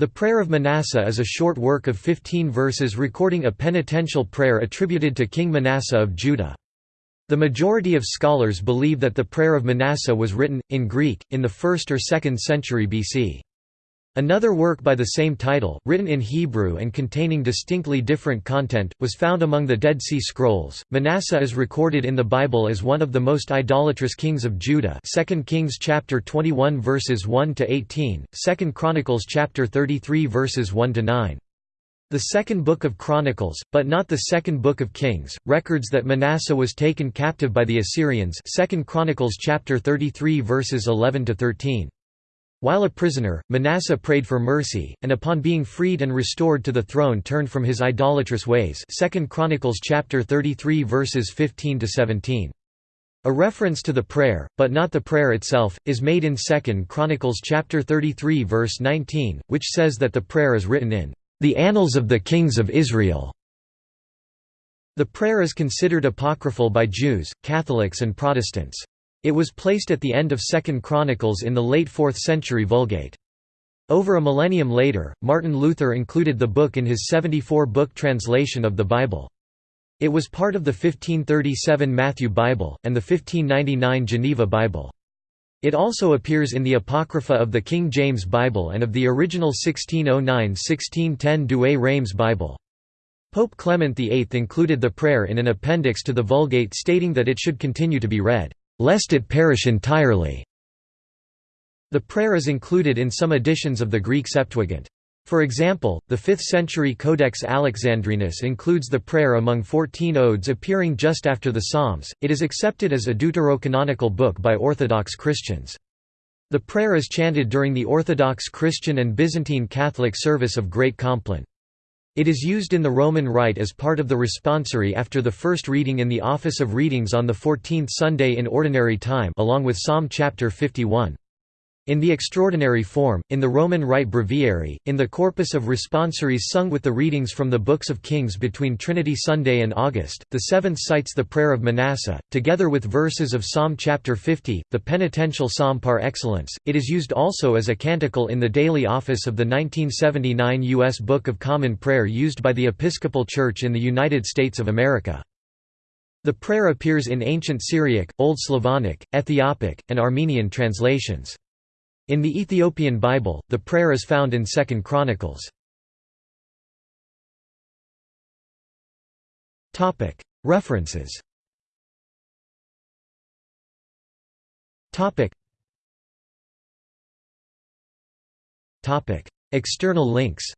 The Prayer of Manasseh is a short work of 15 verses recording a penitential prayer attributed to King Manasseh of Judah. The majority of scholars believe that the Prayer of Manasseh was written, in Greek, in the 1st or 2nd century BC. Another work by the same title, written in Hebrew and containing distinctly different content, was found among the Dead Sea Scrolls. Manasseh is recorded in the Bible as one of the most idolatrous kings of Judah. 2 Kings chapter 21 verses 1 to 18, 2 Chronicles chapter 33 verses 1 to 9. The second book of Chronicles, but not the second book of Kings, records that Manasseh was taken captive by the Assyrians. 2 Chronicles chapter 33 verses 11 to 13. While a prisoner, Manasseh prayed for mercy, and upon being freed and restored to the throne turned from his idolatrous ways 2 Chronicles chapter 33 verses 15 to 17. A reference to the prayer, but not the prayer itself, is made in 2 Chronicles chapter 33 verse 19, which says that the prayer is written in the Annals of the Kings of Israel. The prayer is considered apocryphal by Jews, Catholics and Protestants. It was placed at the end of Second Chronicles in the late 4th century Vulgate. Over a millennium later, Martin Luther included the book in his 74-book translation of the Bible. It was part of the 1537 Matthew Bible, and the 1599 Geneva Bible. It also appears in the Apocrypha of the King James Bible and of the original 1609–1610 Douay-Rheims Bible. Pope Clement VIII included the prayer in an appendix to the Vulgate stating that it should continue to be read lest it perish entirely. The prayer is included in some editions of the Greek Septuagint. For example, the 5th-century Codex Alexandrinus includes the prayer among 14 odes appearing just after the Psalms. It is accepted as a deuterocanonical book by Orthodox Christians. The prayer is chanted during the Orthodox Christian and Byzantine Catholic service of Great Compline. It is used in the Roman Rite as part of the responsory after the first reading in the Office of Readings on the 14th Sunday in Ordinary Time along with Psalm chapter 51. In the extraordinary form, in the Roman Rite Breviary, in the corpus of responsories sung with the readings from the Books of Kings between Trinity Sunday and August, the seventh cites the prayer of Manasseh, together with verses of Psalm chapter 50, the penitential psalm par excellence. It is used also as a canticle in the daily office of the 1979 U.S. Book of Common Prayer used by the Episcopal Church in the United States of America. The prayer appears in ancient Syriac, Old Slavonic, Ethiopic, and Armenian translations. In the Ethiopian Bible, the prayer is found in 2 Chronicles. References. External links